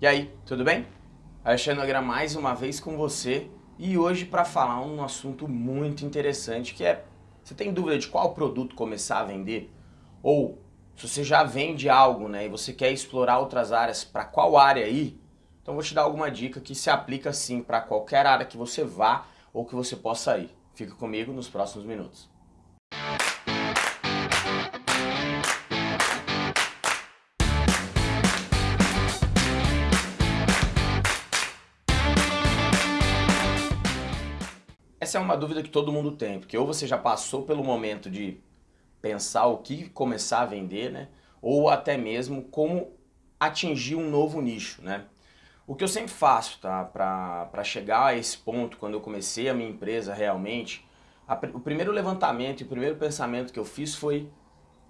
E aí, tudo bem? Alexandre Nogueira mais uma vez com você e hoje para falar um assunto muito interessante que é, você tem dúvida de qual produto começar a vender? Ou se você já vende algo né, e você quer explorar outras áreas, para qual área ir? Então vou te dar alguma dica que se aplica sim para qualquer área que você vá ou que você possa ir. Fica comigo nos próximos minutos. Essa é uma dúvida que todo mundo tem, porque ou você já passou pelo momento de pensar o que começar a vender, né? Ou até mesmo como atingir um novo nicho, né? O que eu sempre faço, tá? Para chegar a esse ponto, quando eu comecei a minha empresa realmente, a, o primeiro levantamento e o primeiro pensamento que eu fiz foi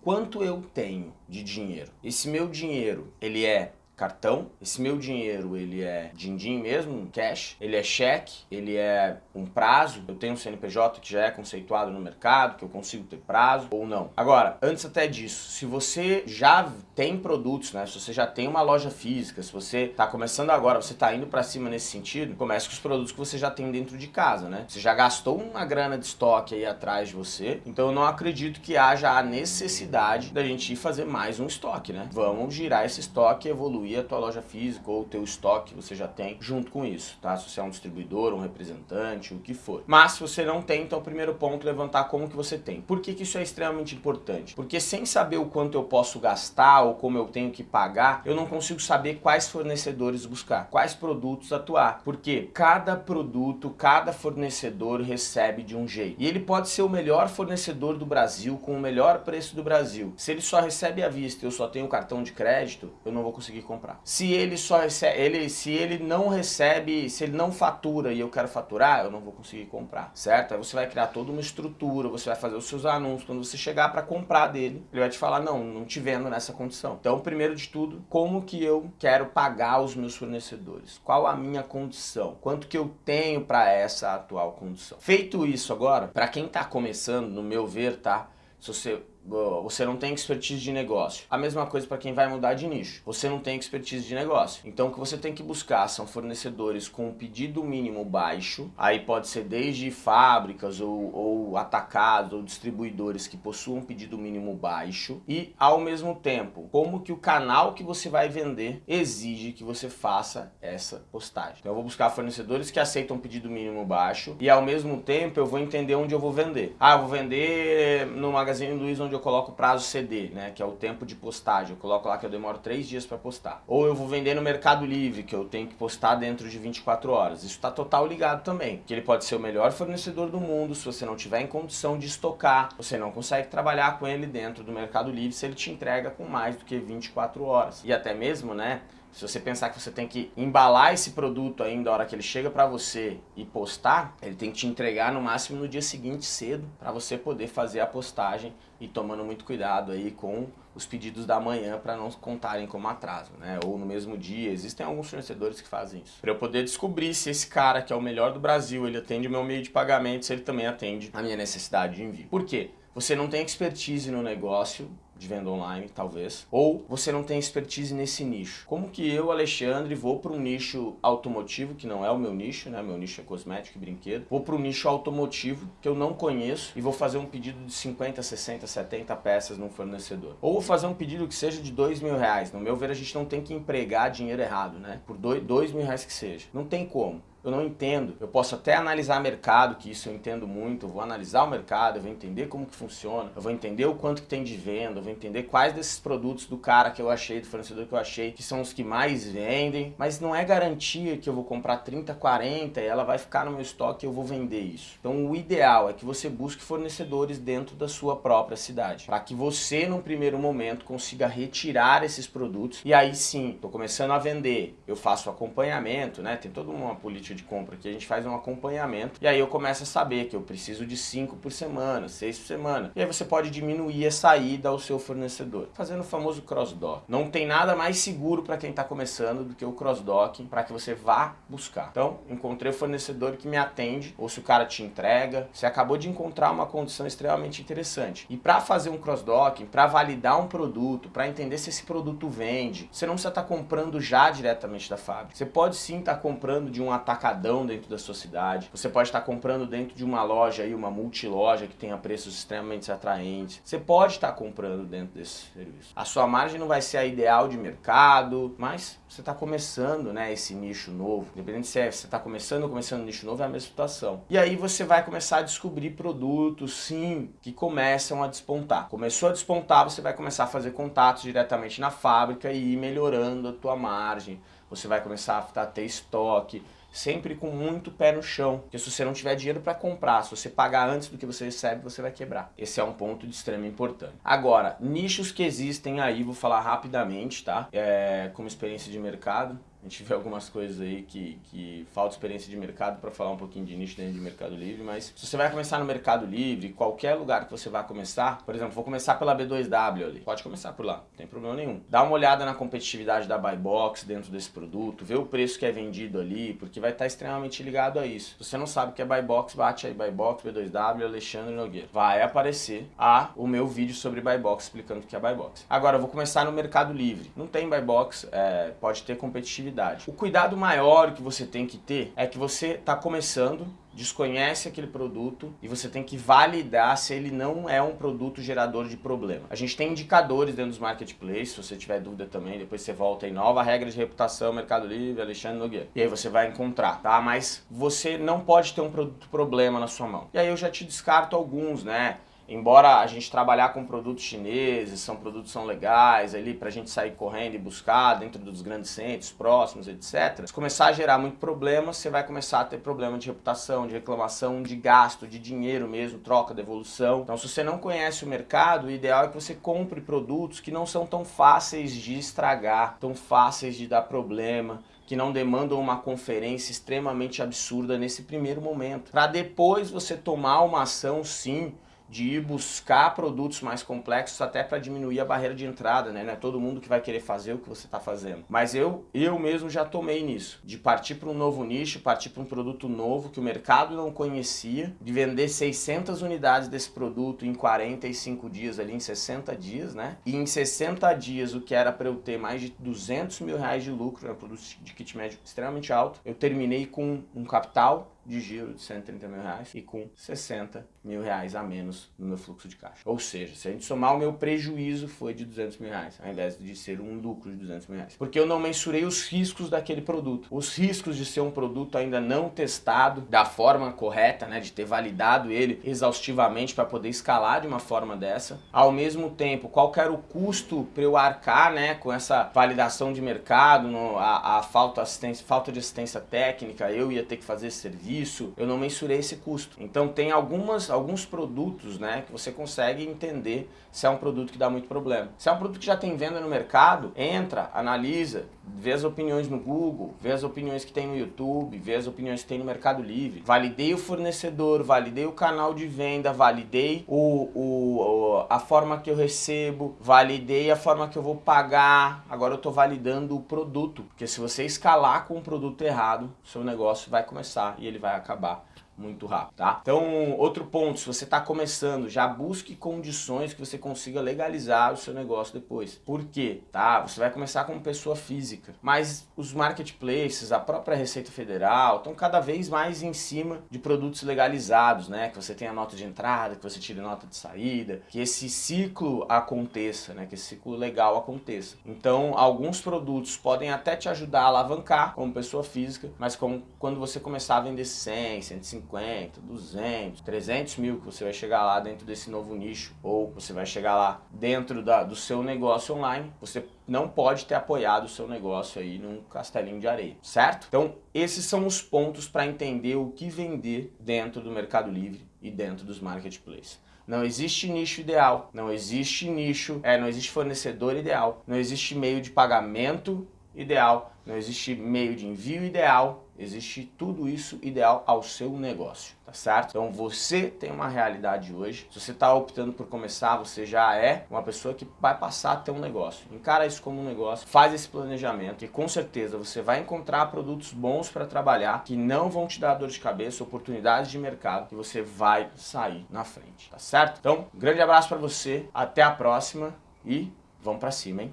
quanto eu tenho de dinheiro. Esse meu dinheiro, ele é cartão. Esse meu dinheiro, ele é din-din mesmo, cash. Ele é cheque, ele é um prazo. Eu tenho um CNPJ que já é conceituado no mercado, que eu consigo ter prazo ou não. Agora, antes até disso, se você já tem produtos, né? Se você já tem uma loja física, se você está começando agora, você está indo para cima nesse sentido, comece com os produtos que você já tem dentro de casa, né? Você já gastou uma grana de estoque aí atrás de você, então eu não acredito que haja a necessidade da gente ir fazer mais um estoque, né? Vamos girar esse estoque e evoluir a tua loja física ou o teu estoque que você já tem junto com isso, tá? Se você é um distribuidor, um representante, o que for. Mas se você não tem, então o primeiro ponto é levantar como que você tem. Por que, que isso é extremamente importante? Porque sem saber o quanto eu posso gastar ou como eu tenho que pagar, eu não consigo saber quais fornecedores buscar, quais produtos atuar. Porque cada produto, cada fornecedor recebe de um jeito. E ele pode ser o melhor fornecedor do Brasil, com o melhor preço do Brasil. Se ele só recebe à vista e eu só tenho cartão de crédito, eu não vou conseguir comprar comprar. Se ele só ele, se ele não recebe, se ele não fatura e eu quero faturar, eu não vou conseguir comprar, certo? Aí você vai criar toda uma estrutura, você vai fazer os seus anúncios, quando você chegar para comprar dele, ele vai te falar, não, não te vendo nessa condição. Então, primeiro de tudo, como que eu quero pagar os meus fornecedores? Qual a minha condição? Quanto que eu tenho para essa atual condição? Feito isso agora, para quem está começando, no meu ver, tá? Se você você não tem expertise de negócio. A mesma coisa para quem vai mudar de nicho. Você não tem expertise de negócio. Então o que você tem que buscar são fornecedores com um pedido mínimo baixo. Aí pode ser desde fábricas ou, ou atacados ou distribuidores que possuam um pedido mínimo baixo. E ao mesmo tempo, como que o canal que você vai vender exige que você faça essa postagem. Então eu vou buscar fornecedores que aceitam um pedido mínimo baixo e ao mesmo tempo eu vou entender onde eu vou vender. Ah, eu vou vender no Magazine Luiza onde eu coloco prazo CD, né, que é o tempo de postagem. Eu coloco lá que eu demoro 3 dias para postar. Ou eu vou vender no Mercado Livre, que eu tenho que postar dentro de 24 horas. Isso está total ligado também, que ele pode ser o melhor fornecedor do mundo, se você não tiver em condição de estocar, você não consegue trabalhar com ele dentro do Mercado Livre se ele te entrega com mais do que 24 horas. E até mesmo, né, se você pensar que você tem que embalar esse produto ainda a hora que ele chega para você e postar, ele tem que te entregar no máximo no dia seguinte cedo para você poder fazer a postagem e tomando muito cuidado aí com os pedidos da manhã para não contarem como atraso, né? Ou no mesmo dia, existem alguns fornecedores que fazem isso. Para eu poder descobrir se esse cara que é o melhor do Brasil, ele atende o meu meio de pagamento, se ele também atende a minha necessidade de envio. Por quê? Você não tem expertise no negócio, de venda online, talvez, ou você não tem expertise nesse nicho. Como que eu, Alexandre, vou para um nicho automotivo, que não é o meu nicho, né? Meu nicho é cosmético e brinquedo. Vou para um nicho automotivo que eu não conheço e vou fazer um pedido de 50, 60, 70 peças num fornecedor. Ou vou fazer um pedido que seja de dois mil reais. No meu ver, a gente não tem que empregar dinheiro errado, né? Por dois, dois mil reais que seja. Não tem como eu não entendo. Eu posso até analisar mercado, que isso eu entendo muito, eu vou analisar o mercado, eu vou entender como que funciona, eu vou entender o quanto que tem de venda, eu vou entender quais desses produtos do cara que eu achei, do fornecedor que eu achei, que são os que mais vendem, mas não é garantia que eu vou comprar 30, 40 e ela vai ficar no meu estoque e eu vou vender isso. Então o ideal é que você busque fornecedores dentro da ssua própria cidade, para que você, num primeiro momento, consiga retirar esses produtos e aí sim, estou começando a vender, eu faço acompanhamento, né? Tem toda uma política de compra aqui, a gente faz um acompanhamento e aí eu começo a saber que eu preciso de 5 por semana, 6 por semana. E aí você pode diminuir a saída ao seu fornecedor, fazendo o famoso cross-dock. Não tem nada mais seguro para quem está começando do que o cross-docking para que você vá buscar. Então, encontrei o fornecedor que me atende, ou se o cara te entrega, você acabou de encontrar uma condição extremamente interessante. E para fazer um cross-docking, para validar um produto, para entender se esse produto vende, você não precisa estar tá comprando já diretamente da fábrica. Você pode sim estar tá comprando de um atacadão dentro da sua cidade, você pode estar tá comprando dentro de uma loja aí, uma multiloja que tenha preços extremamente atraentes. Você pode estar comprando dentro desse serviço. A sua margem não vai ser a ideal de mercado, mas você está começando né, esse nicho novo. Independente se é, você está começando ou começando um nicho novo, é a mesma situação. E aí você vai começar a descobrir produtos, sim, que começam a despontar. Começou a despontar, você vai começar a fazer contatos diretamente na fábrica e ir melhorando a tua margem. Você vai começar a ter estoque, sempre com muito pé no chão. Porque se você não tiver dinheiro para comprar, se você pagar antes do que você recebe, você vai quebrar. Esse é um ponto de extrema importância. Agora, nichos que existem aí, vou falar rapidamente, tá? É, como experiência de mercado. A gente vê algumas coisas aí que, que falta experiência de mercado para falar um pouquinho de nicho dentro de Mercado Livre, mas se você vai começar no Mercado Livre, qualquer lugar que você vá começar, por exemplo, vou começar pela B2W ali, pode começar por lá, não tem problema nenhum. Dá uma olhada na competitividade da Buy Box dentro desse produto, vê o preço que é vendido ali, porque vai estar extremamente ligado a isso. Se você não sabe o que é Buy Box, bate aí Buy Box, B2W, Alexandre Nogueira. Vai aparecer a, o meu vídeo sobre Buy Box explicando o que é Buy Box. Agora, eu vou começar no Mercado Livre. Não tem Buy Box, é, pode ter competitividade o cuidado maior que você tem que ter é que você está começando, desconhece aquele produto e você tem que validar se ele não é um produto gerador de problema. A gente tem indicadores dentro dos marketplaces, se você tiver dúvida também, depois você volta em nova regra de reputação, Mercado Livre, Alexandre Nogueira. E aí você vai encontrar, tá? Mas você não pode ter um produto problema na sua mão. E aí eu já te descarto alguns, né? Embora a gente trabalhar com produtos chineses, são produtos são legais ali para a gente sair correndo e buscar dentro dos grandes centros, próximos, etc. Se começar a gerar muito problema, você vai começar a ter problema de reputação, de reclamação, de gasto, de dinheiro mesmo, troca, devolução. Então se você não conhece o mercado, o ideal é que você compre produtos que não são tão fáceis de estragar, tão fáceis de dar problema, que não demandam uma conferência extremamente absurda nesse primeiro momento. Para depois você tomar uma ação sim de ir buscar produtos mais complexos até para diminuir a barreira de entrada, né? Não é todo mundo que vai querer fazer o que você está fazendo. Mas eu, eu mesmo já tomei nisso, de partir para um novo nicho, partir para um produto novo que o mercado não conhecia, de vender 600 unidades desse produto em 45 dias ali, em 60 dias, né? E em 60 dias, o que era para eu ter mais de 200 mil reais de lucro, é um produto de kit médio extremamente alto, eu terminei com um capital de giro de 130 mil reais e com 60 mil reais a menos no meu fluxo de caixa. Ou seja, se a gente somar o meu prejuízo foi de 200 mil reais, ao invés de ser um lucro de 200 mil reais. Porque eu não mensurei os riscos daquele produto. Os riscos de ser um produto ainda não testado da forma correta, né, de ter validado ele exaustivamente para poder escalar de uma forma dessa. Ao mesmo tempo, qual era o custo para eu arcar né, com essa validação de mercado, no, a, a falta, assistência, falta de assistência técnica, eu ia ter que fazer serviço, isso, eu não mensurei esse custo. Então tem algumas, alguns produtos né, que você consegue entender se é um produto que dá muito problema. Se é um produto que já tem venda no mercado, entra, analisa, vê as opiniões no Google, vê as opiniões que tem no YouTube, vê as opiniões que tem no Mercado Livre. Validei o fornecedor, validei o canal de venda, validei o, o, a forma que eu recebo, validei a forma que eu vou pagar. Agora eu estou validando o produto, porque se você escalar com o produto errado, seu negócio vai começar e ele vai acabar muito rápido, tá? Então, outro ponto, se você está começando, já busque condições que você consiga legalizar o seu negócio depois. Por quê? Tá? Você vai começar como pessoa física, mas os marketplaces, a própria Receita Federal, estão cada vez mais em cima de produtos legalizados, né? Que você tenha nota de entrada, que você tire nota de saída, que esse ciclo aconteça, né? Que esse ciclo legal aconteça. Então, alguns produtos podem até te ajudar a alavancar como pessoa física, mas como quando você começar a vender 100, 150, 150, 200, 300 mil que você vai chegar lá dentro desse novo nicho ou você vai chegar lá dentro da, do seu negócio online, você não pode ter apoiado o seu negócio aí num castelinho de areia, certo? Então esses são os pontos para entender o que vender dentro do Mercado Livre e dentro dos marketplaces. Não existe nicho ideal, não existe nicho, é, não existe fornecedor ideal, não existe meio de pagamento ideal, não existe meio de envio ideal, existe tudo isso ideal ao seu negócio, tá certo? Então você tem uma realidade hoje, se você está optando por começar, você já é uma pessoa que vai passar a ter um negócio. Encara isso como um negócio, faz esse planejamento e com certeza você vai encontrar produtos bons para trabalhar que não vão te dar dor de cabeça, oportunidades de mercado que você vai sair na frente, tá certo? Então, grande abraço para você, até a próxima e vamos para cima, hein?